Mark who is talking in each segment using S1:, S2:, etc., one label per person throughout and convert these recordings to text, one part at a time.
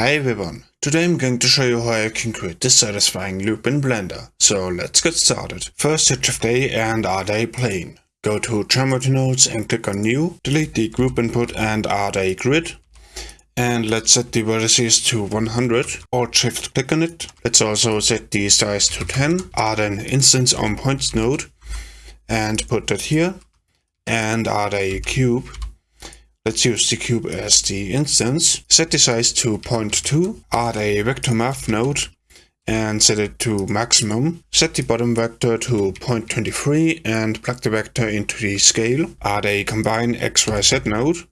S1: Hi everyone, today I'm going to show you how I can create this satisfying loop in Blender. So let's get started. First hit Shift A and add a plane. Go to Geometry Nodes and click on New, delete the group input and add a grid. And let's set the vertices to 100, Alt Shift click on it. Let's also set the size to 10, add an instance on points node and put that here and add a cube Let's use the cube as the instance. Set the size to 0.2, add a vector math node and set it to maximum. Set the bottom vector to 0.23 and plug the vector into the scale. Add a combine XYZ node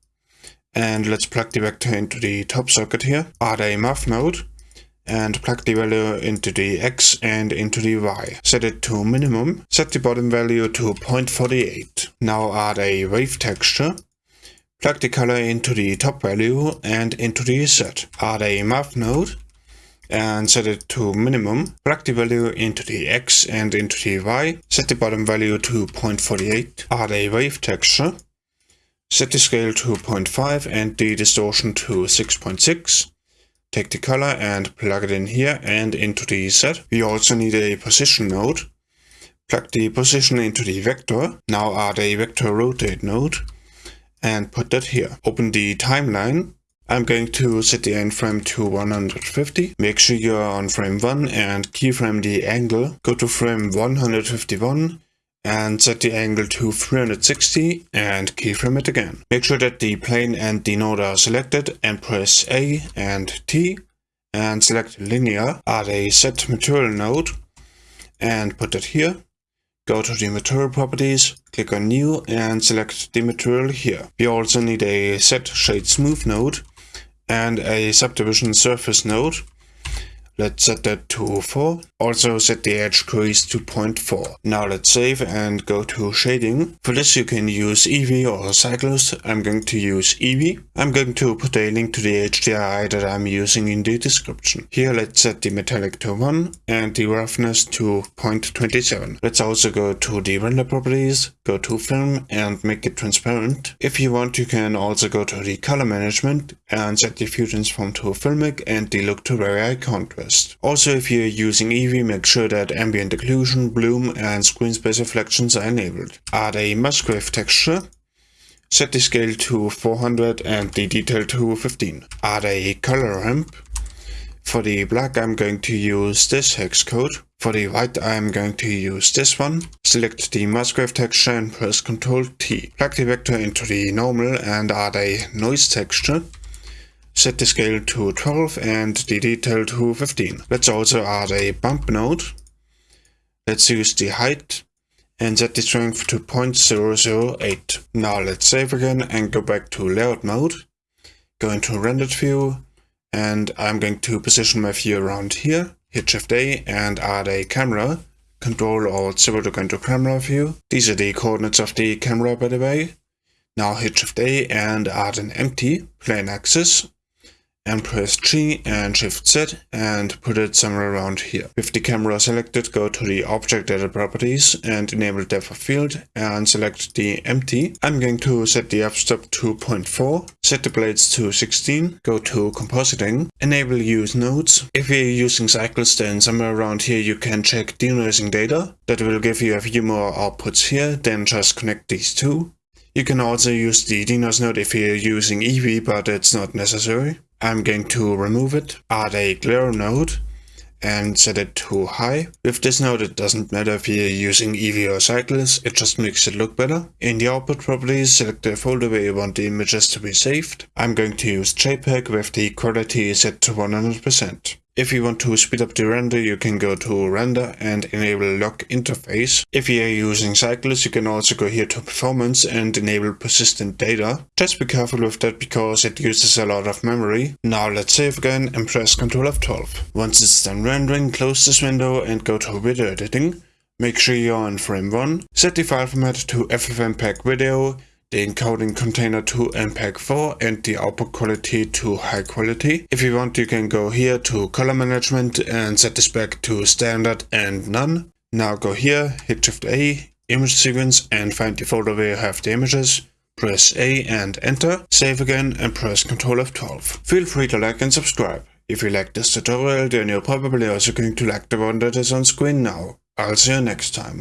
S1: and let's plug the vector into the top socket here. Add a math node and plug the value into the X and into the Y. Set it to minimum. Set the bottom value to 0.48. Now add a wave texture Plug the color into the top value and into the set. Add a math node and set it to minimum. Plug the value into the X and into the Y. Set the bottom value to 0.48. Add a wave texture. Set the scale to 0.5 and the distortion to 6.6. Take the color and plug it in here and into the set. We also need a position node. Plug the position into the vector. Now add a vector rotate node and put that here. Open the timeline. I'm going to set the end frame to 150. Make sure you're on frame 1 and keyframe the angle. Go to frame 151 and set the angle to 360 and keyframe it again. Make sure that the plane and the node are selected and press A and T and select linear. Add a set material node and put it here. Go to the material properties, click on new and select the material here. We also need a set shade smooth node and a subdivision surface node Let's set that to 4. Also set the edge crease to 0.4. Now let's save and go to shading. For this you can use Eevee or Cycles. I'm going to use Eevee. I'm going to put a link to the HDRI that I'm using in the description. Here let's set the metallic to 1 and the roughness to 0.27. Let's also go to the render properties, go to film and make it transparent. If you want you can also go to the color management and set the fusion transform to filmic and the look to very high contrast. Also, if you're using Eevee, make sure that ambient occlusion, bloom and screen space reflections are enabled. Add a Musgrave texture. Set the scale to 400 and the detail to 15. Add a color ramp. For the black I'm going to use this hex code. For the white I'm going to use this one. Select the Musgrave texture and press Ctrl T. Plug the vector into the normal and add a noise texture. Set the scale to 12 and the detail to 15. Let's also add a bump node. Let's use the height and set the strength to 0.008. Now let's save again and go back to layout mode. Go into rendered view and I'm going to position my view around here. Hit Shift A and add a camera. Control Alt 0 to go into camera view. These are the coordinates of the camera by the way. Now hit Shift A and add an empty plain axes and press G and Shift Z and put it somewhere around here. With the camera selected, go to the object data properties and enable depth of field and select the empty. I'm going to set the f-stop to 0.4, set the blades to 16, go to compositing, enable use nodes. If you're using cycles then somewhere around here you can check denoising data. That will give you a few more outputs here, then just connect these two. You can also use the denoise node if you're using Eevee, but it's not necessary. I'm going to remove it, add a glare node and set it to high. With this node it doesn't matter if you're using Eevee or Cycles, it just makes it look better. In the output properties select the folder where you want the images to be saved. I'm going to use JPEG with the quality set to 100%. If you want to speed up the render, you can go to render and enable lock interface. If you are using Cycles, you can also go here to performance and enable persistent data. Just be careful with that because it uses a lot of memory. Now let's save again and press Ctrl F12. Once it's done rendering, close this window and go to video editing. Make sure you're on frame 1. Set the file format to FFmpeg video the encoding container to MPEG-4 and the output quality to high quality. If you want you can go here to color management and set this back to standard and none. Now go here, hit shift A, image sequence and find the folder where you have the images. Press A and enter, save again and press Ctrl F12. Feel free to like and subscribe. If you like this tutorial, then you're probably also going to like the one that is on screen now. I'll see you next time.